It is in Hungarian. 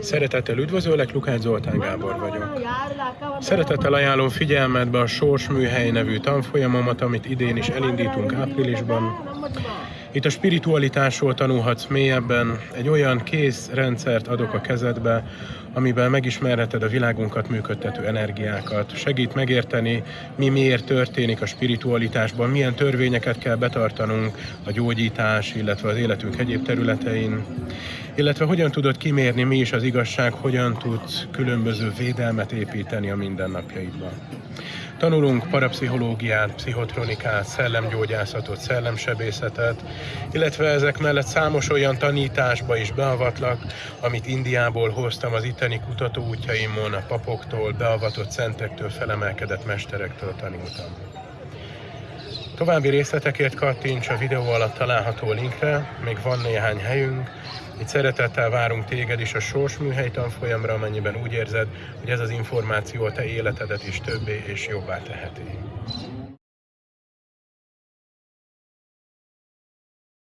Szeretettel üdvözöllek, Lukács Zoltán Gábor vagyok. Szeretettel ajánlom figyelmetbe a Sors Műhely nevű tanfolyamomat, amit idén is elindítunk áprilisban. Itt a spiritualitásról tanulhatsz mélyebben, egy olyan kész rendszert adok a kezedbe, amiben megismerheted a világunkat működtető energiákat, segít megérteni, mi miért történik a spiritualitásban, milyen törvényeket kell betartanunk a gyógyítás, illetve az életünk egyéb területein, illetve hogyan tudod kimérni, mi is az igazság, hogyan tudsz különböző védelmet építeni a mindennapjaidban. Tanulunk parapszichológiát, pszichotronikát, szellemgyógyászatot, szellemsebészetet, illetve ezek mellett számos olyan tanításba is beavatlak, amit Indiából hoztam az itteni kutatóútjaimon, a papoktól, beavatott szentektől, felemelkedett mesterektől tanultam. További részletekért kattints a videó alatt található linkre, még van néhány helyünk. Itt szeretettel várunk téged is a Sors műhely tanfolyamra, amennyiben úgy érzed, hogy ez az információ a te életedet is többé és jobbá teheti.